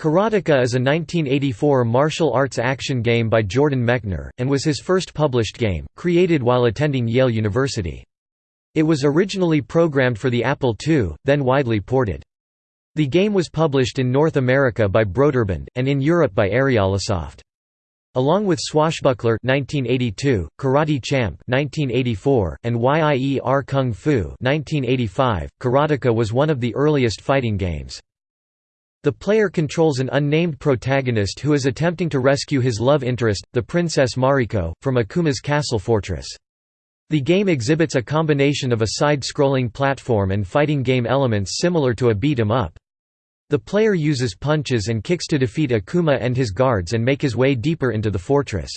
Karateka is a 1984 martial arts action game by Jordan Mechner, and was his first published game, created while attending Yale University. It was originally programmed for the Apple II, then widely ported. The game was published in North America by Broderbund, and in Europe by Ariolasoft. Along with Swashbuckler 1982, Karate Champ 1984, and Yie Ar Kung Fu 1985, Karateka was one of the earliest fighting games. The player controls an unnamed protagonist who is attempting to rescue his love interest, the Princess Mariko, from Akuma's castle fortress. The game exhibits a combination of a side-scrolling platform and fighting game elements similar to a beat-em-up. The player uses punches and kicks to defeat Akuma and his guards and make his way deeper into the fortress.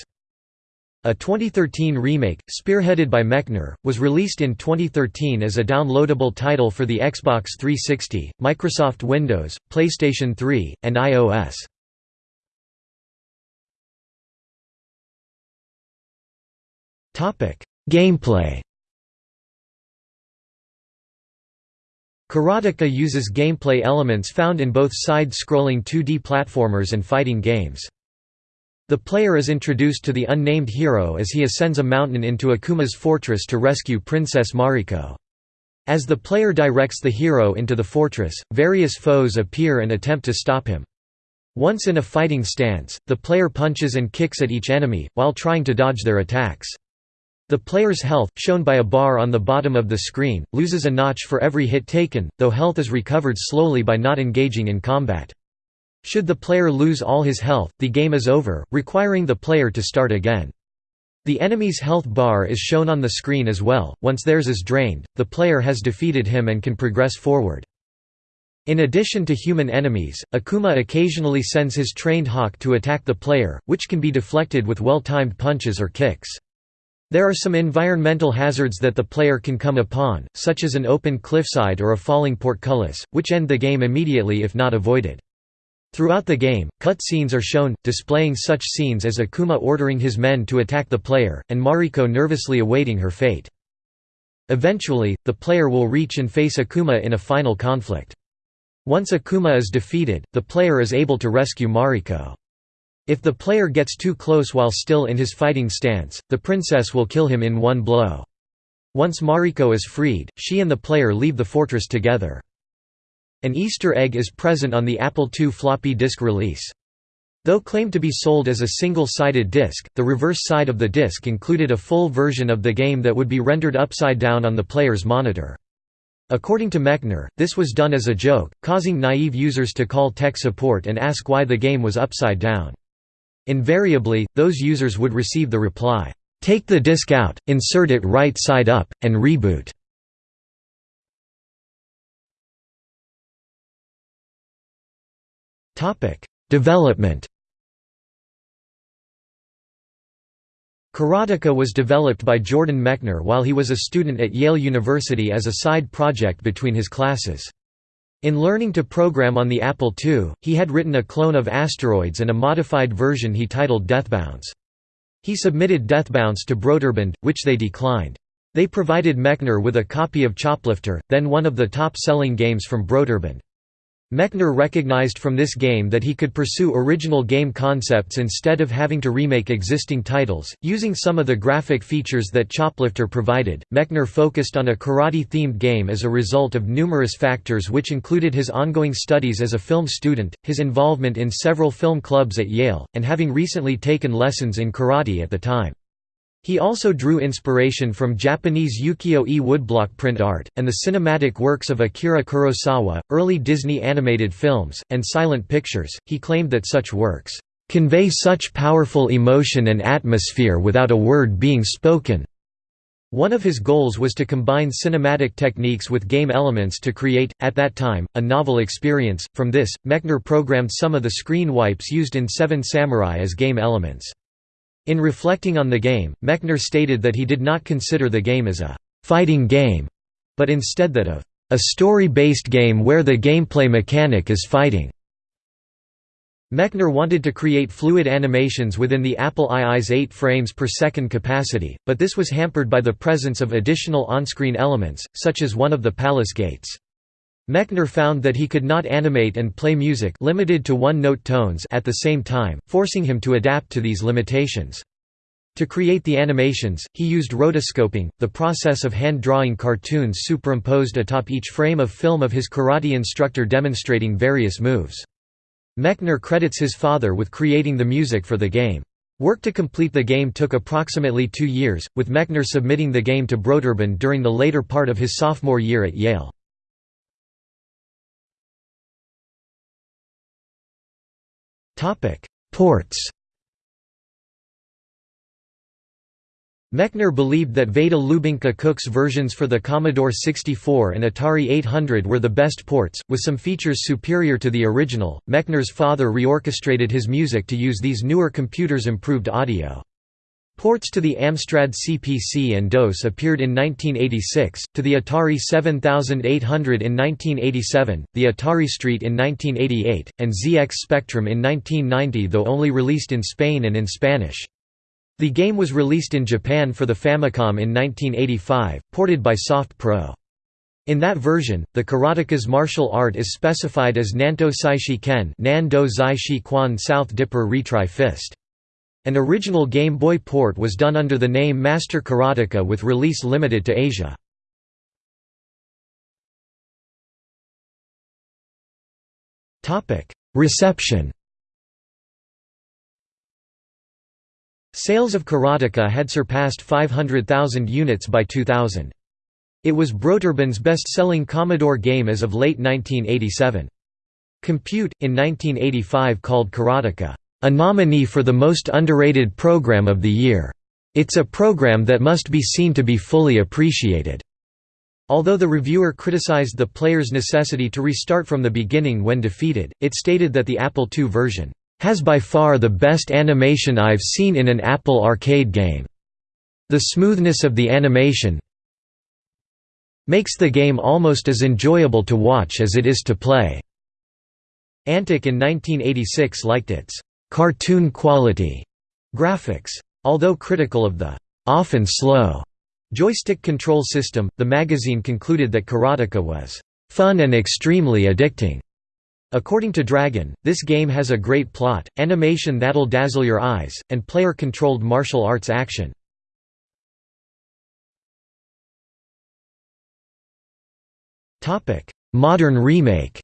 A 2013 remake, spearheaded by Mechner, was released in 2013 as a downloadable title for the Xbox 360, Microsoft Windows, PlayStation 3, and iOS. Gameplay Karateka uses gameplay elements found in both side-scrolling 2D platformers and fighting games. The player is introduced to the unnamed hero as he ascends a mountain into Akuma's fortress to rescue Princess Mariko. As the player directs the hero into the fortress, various foes appear and attempt to stop him. Once in a fighting stance, the player punches and kicks at each enemy, while trying to dodge their attacks. The player's health, shown by a bar on the bottom of the screen, loses a notch for every hit taken, though health is recovered slowly by not engaging in combat. Should the player lose all his health, the game is over, requiring the player to start again. The enemy's health bar is shown on the screen as well, once theirs is drained, the player has defeated him and can progress forward. In addition to human enemies, Akuma occasionally sends his trained hawk to attack the player, which can be deflected with well-timed punches or kicks. There are some environmental hazards that the player can come upon, such as an open cliffside or a falling portcullis, which end the game immediately if not avoided. Throughout the game, cut scenes are shown, displaying such scenes as Akuma ordering his men to attack the player, and Mariko nervously awaiting her fate. Eventually, the player will reach and face Akuma in a final conflict. Once Akuma is defeated, the player is able to rescue Mariko. If the player gets too close while still in his fighting stance, the princess will kill him in one blow. Once Mariko is freed, she and the player leave the fortress together. An Easter egg is present on the Apple II floppy disk release. Though claimed to be sold as a single-sided disc, the reverse side of the disc included a full version of the game that would be rendered upside down on the player's monitor. According to Mechner, this was done as a joke, causing naive users to call tech support and ask why the game was upside down. Invariably, those users would receive the reply, "'Take the disc out, insert it right side up, and reboot'". Development Karateka was developed by Jordan Mechner while he was a student at Yale University as a side project between his classes. In learning to program on the Apple II, he had written a clone of Asteroids and a modified version he titled Deathbounce. He submitted Deathbounce to Broderbund, which they declined. They provided Mechner with a copy of Choplifter, then one of the top-selling games from Broderbund. Mechner recognized from this game that he could pursue original game concepts instead of having to remake existing titles. Using some of the graphic features that Choplifter provided, Mechner focused on a karate themed game as a result of numerous factors, which included his ongoing studies as a film student, his involvement in several film clubs at Yale, and having recently taken lessons in karate at the time. He also drew inspiration from Japanese ukiyo-e woodblock print art, and the cinematic works of Akira Kurosawa, early Disney animated films, and silent pictures. He claimed that such works convey such powerful emotion and atmosphere without a word being spoken. One of his goals was to combine cinematic techniques with game elements to create, at that time, a novel experience. From this, Mechner programmed some of the screen wipes used in Seven Samurai as game elements. In reflecting on the game, Mechner stated that he did not consider the game as a «fighting game», but instead that of «a story-based game where the gameplay mechanic is fighting». Mechner wanted to create fluid animations within the Apple II's 8 frames per second capacity, but this was hampered by the presence of additional on-screen elements, such as one of the palace gates. Mechner found that he could not animate and play music limited to one-note tones at the same time, forcing him to adapt to these limitations. To create the animations, he used rotoscoping, the process of hand-drawing cartoons superimposed atop each frame of film of his karate instructor demonstrating various moves. Mechner credits his father with creating the music for the game. Work to complete the game took approximately two years, with Mechner submitting the game to Broderbund during the later part of his sophomore year at Yale. Ports Mechner believed that Veda Lubinka Cook's versions for the Commodore 64 and Atari 800 were the best ports, with some features superior to the original. Mechner's father reorchestrated his music to use these newer computers' improved audio. Ports to the Amstrad CPC and DOS appeared in 1986, to the Atari 7800 in 1987, the Atari ST in 1988, and ZX Spectrum in 1990 though only released in Spain and in Spanish. The game was released in Japan for the Famicom in 1985, ported by Soft Pro. In that version, the karateka's martial art is specified as Nanto Saishi Ken Nan Do Zai Shi South Dipper Retry Fist. An original Game Boy port was done under the name Master Karateka with release limited to Asia. Reception Sales of Karateka had surpassed 500,000 units by 2000. It was Broderbund's best-selling Commodore game as of late 1987. Compute, in 1985 called Karateka, "...a nominee for the most underrated program of the year. It's a program that must be seen to be fully appreciated." Although the reviewer criticized the player's necessity to restart from the beginning when defeated, it stated that the Apple II version has by far the best animation I've seen in an Apple arcade game. The smoothness of the animation makes the game almost as enjoyable to watch as it is to play." Antic in 1986 liked its «cartoon quality» graphics. Although critical of the «often slow» joystick control system, the magazine concluded that Karateka was «fun and extremely addicting». According to Dragon, this game has a great plot, animation that'll dazzle your eyes, and player-controlled martial arts action. Modern remake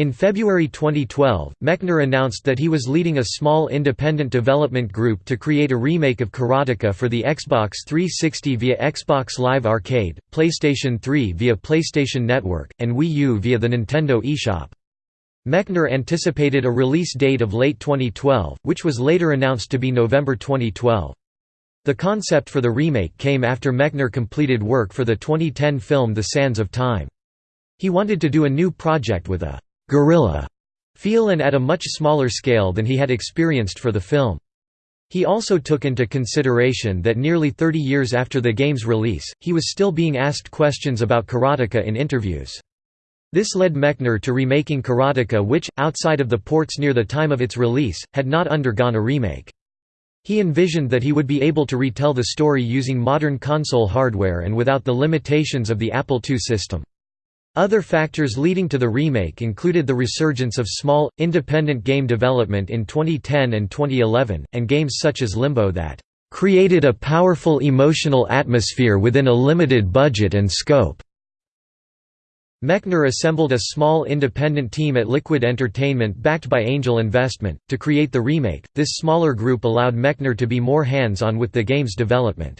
In February 2012, Mechner announced that he was leading a small independent development group to create a remake of Karateka for the Xbox 360 via Xbox Live Arcade, PlayStation 3 via PlayStation Network, and Wii U via the Nintendo eShop. Mechner anticipated a release date of late 2012, which was later announced to be November 2012. The concept for the remake came after Mechner completed work for the 2010 film The Sands of Time. He wanted to do a new project with a guerrilla feel and at a much smaller scale than he had experienced for the film. He also took into consideration that nearly 30 years after the game's release, he was still being asked questions about karateka in interviews. This led Mechner to remaking karateka which, outside of the ports near the time of its release, had not undergone a remake. He envisioned that he would be able to retell the story using modern console hardware and without the limitations of the Apple II system. Other factors leading to the remake included the resurgence of small, independent game development in 2010 and 2011, and games such as Limbo that "...created a powerful emotional atmosphere within a limited budget and scope." Mechner assembled a small independent team at Liquid Entertainment backed by angel investment, to create the remake. This smaller group allowed Mechner to be more hands-on with the game's development.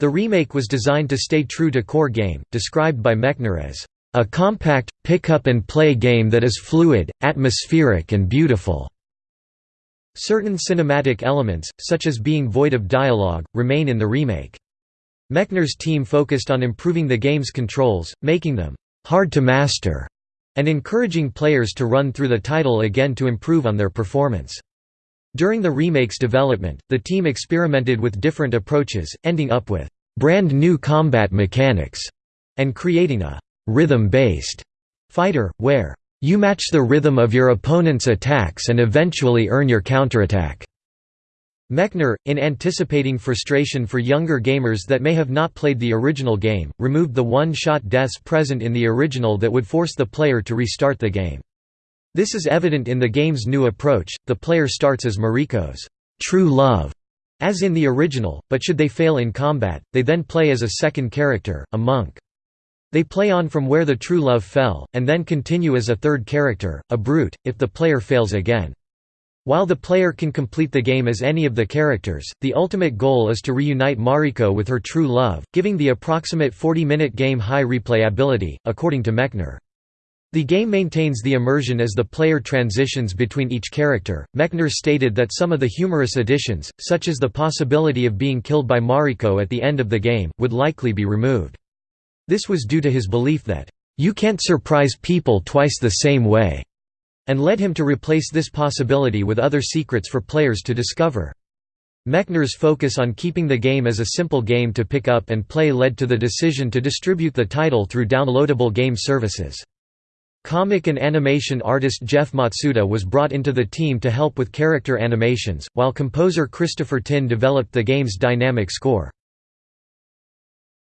The remake was designed to stay true to core game, described by Mechner as a compact, pick-up-and-play game that is fluid, atmospheric and beautiful. Certain cinematic elements, such as being void of dialogue, remain in the remake. Mechner's team focused on improving the game's controls, making them hard to master, and encouraging players to run through the title again to improve on their performance. During the remake's development, the team experimented with different approaches, ending up with brand new combat mechanics, and creating a rhythm-based fighter, where you match the rhythm of your opponent's attacks and eventually earn your counterattack. Mechner, in anticipating frustration for younger gamers that may have not played the original game, removed the one-shot deaths present in the original that would force the player to restart the game. This is evident in the game's new approach, the player starts as Mariko's true love, as in the original, but should they fail in combat, they then play as a second character, a monk. They play on from where the true love fell, and then continue as a third character, a brute, if the player fails again. While the player can complete the game as any of the characters, the ultimate goal is to reunite Mariko with her true love, giving the approximate 40-minute game high replayability, according to Mechner. The game maintains the immersion as the player transitions between each character. Mechner stated that some of the humorous additions, such as the possibility of being killed by Mariko at the end of the game, would likely be removed. This was due to his belief that, "...you can't surprise people twice the same way." and led him to replace this possibility with other secrets for players to discover. Mechner's focus on keeping the game as a simple game to pick up and play led to the decision to distribute the title through downloadable game services. Comic and animation artist Jeff Matsuda was brought into the team to help with character animations, while composer Christopher Tin developed the game's dynamic score.